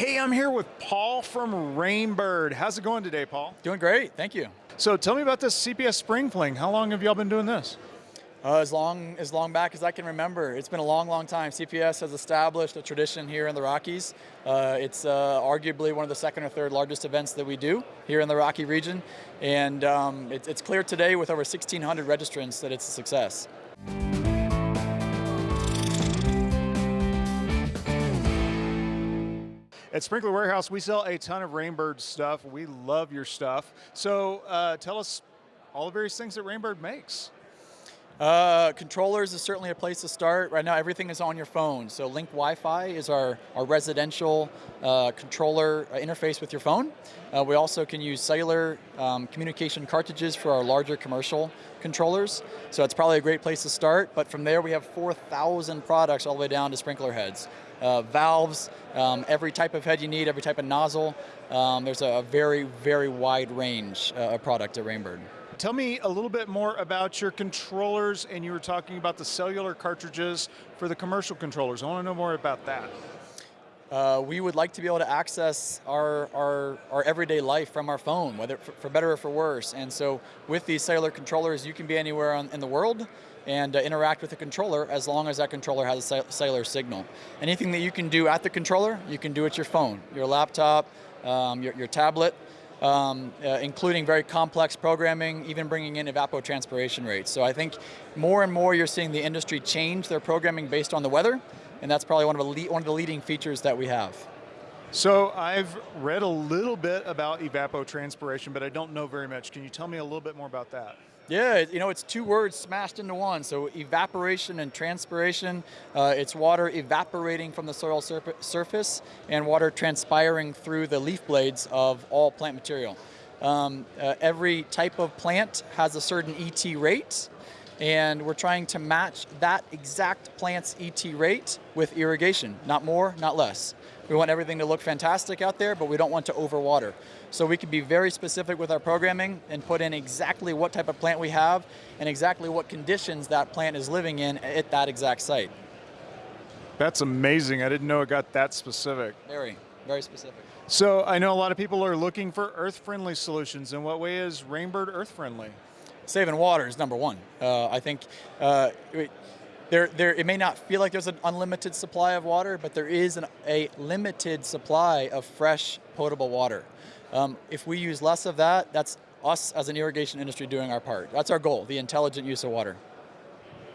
Hey, I'm here with Paul from Rain Bird. How's it going today, Paul? Doing great, thank you. So tell me about this CPS Spring Fling. How long have y'all been doing this? Uh, as long as long back as I can remember. It's been a long, long time. CPS has established a tradition here in the Rockies. Uh, it's uh, arguably one of the second or third largest events that we do here in the Rocky region. And um, it, it's clear today with over 1,600 registrants that it's a success. At Sprinkler Warehouse, we sell a ton of Rain Bird stuff. We love your stuff. So uh, tell us all the various things that Rain Bird makes. Uh, controllers is certainly a place to start. Right now, everything is on your phone. So Link Wi-Fi is our, our residential uh, controller uh, interface with your phone. Uh, we also can use cellular um, communication cartridges for our larger commercial controllers. So it's probably a great place to start. But from there, we have 4,000 products all the way down to sprinkler heads uh, valves, um, every type of head you need, every type of nozzle. Um, there's a very, very wide range uh, of product at Rain Bird. Tell me a little bit more about your controllers, and you were talking about the cellular cartridges for the commercial controllers. I want to know more about that. Uh, we would like to be able to access our, our, our everyday life from our phone, whether for, for, better or for worse. And so with these cellular controllers, you can be anywhere on, in the world and uh, interact with the controller as long as that controller has a cellular signal. Anything that you can do at the controller, you can do at your phone, your laptop, um, your, your tablet, um, uh, including very complex programming, even bringing in evapotranspiration rates. So I think more and more you're seeing the industry change their programming based on the weather, and that's probably one of one of the leading features that we have. So I've read a little bit about evapotranspiration, but I don't know very much. Can you tell me a little bit more about that? Yeah, you know, it's two words smashed into one. So evaporation and transpiration, uh, it's water evaporating from the soil surface and water transpiring through the leaf blades of all plant material. Um, uh, every type of plant has a certain ET rate, and we're trying to match that exact plant's ET rate with irrigation, not more, not less. We want everything to look fantastic out there, but we don't want to overwater. So we can be very specific with our programming and put in exactly what type of plant we have and exactly what conditions that plant is living in at that exact site. That's amazing. I didn't know it got that specific. Very, very specific. So I know a lot of people are looking for earth-friendly solutions. In what way is Rain Bird earth-friendly? Saving water is number one. Uh, I think uh, there, there, it may not feel like there's an unlimited supply of water, but there is an, a limited supply of fresh, potable water. Um, if we use less of that, that's us as an irrigation industry doing our part. That's our goal, the intelligent use of water.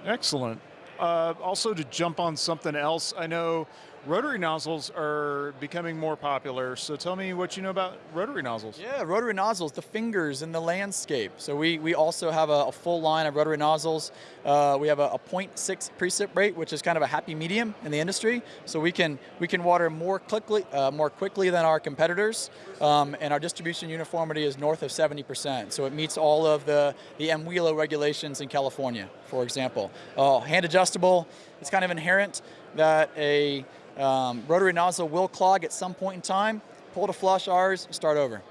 Excellent. Uh, also to jump on something else, I know rotary nozzles are becoming more popular, so tell me what you know about rotary nozzles. Yeah, rotary nozzles, the fingers in the landscape. So we, we also have a, a full line of rotary nozzles. Uh, we have a, a 0.6 precip rate, which is kind of a happy medium in the industry. So we can, we can water more quickly, uh, more quickly than our competitors, um, and our distribution uniformity is north of 70%. So it meets all of the, the MWELO regulations in California, for example. Uh, hand adjustable, it's kind of inherent that a um, rotary nozzle will clog at some point in time, pull to flush ours, start over.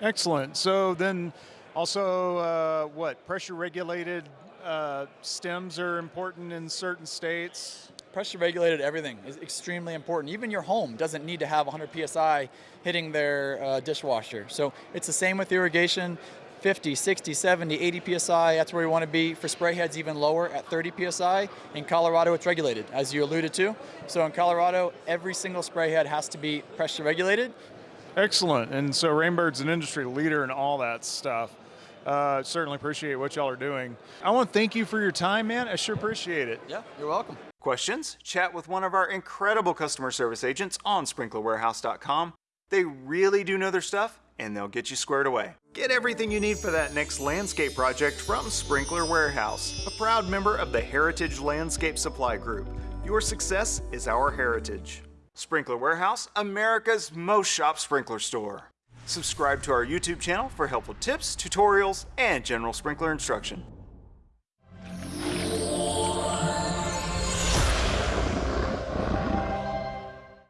Excellent, so then also uh, what, pressure regulated uh, stems are important in certain states? Pressure regulated everything is extremely important. Even your home doesn't need to have 100 PSI hitting their uh, dishwasher. So it's the same with irrigation. 50, 60, 70, 80 PSI, that's where we want to be. For spray heads, even lower at 30 PSI. In Colorado, it's regulated, as you alluded to. So in Colorado, every single spray head has to be pressure regulated. Excellent, and so Rain Bird's an industry leader in all that stuff. Uh, certainly appreciate what y'all are doing. I want to thank you for your time, man. I sure appreciate it. Yeah, you're welcome. Questions? Chat with one of our incredible customer service agents on sprinklerwarehouse.com. They really do know their stuff and they'll get you squared away. Get everything you need for that next landscape project from Sprinkler Warehouse, a proud member of the Heritage Landscape Supply Group. Your success is our heritage. Sprinkler Warehouse, America's most shop sprinkler store. Subscribe to our YouTube channel for helpful tips, tutorials, and general sprinkler instruction.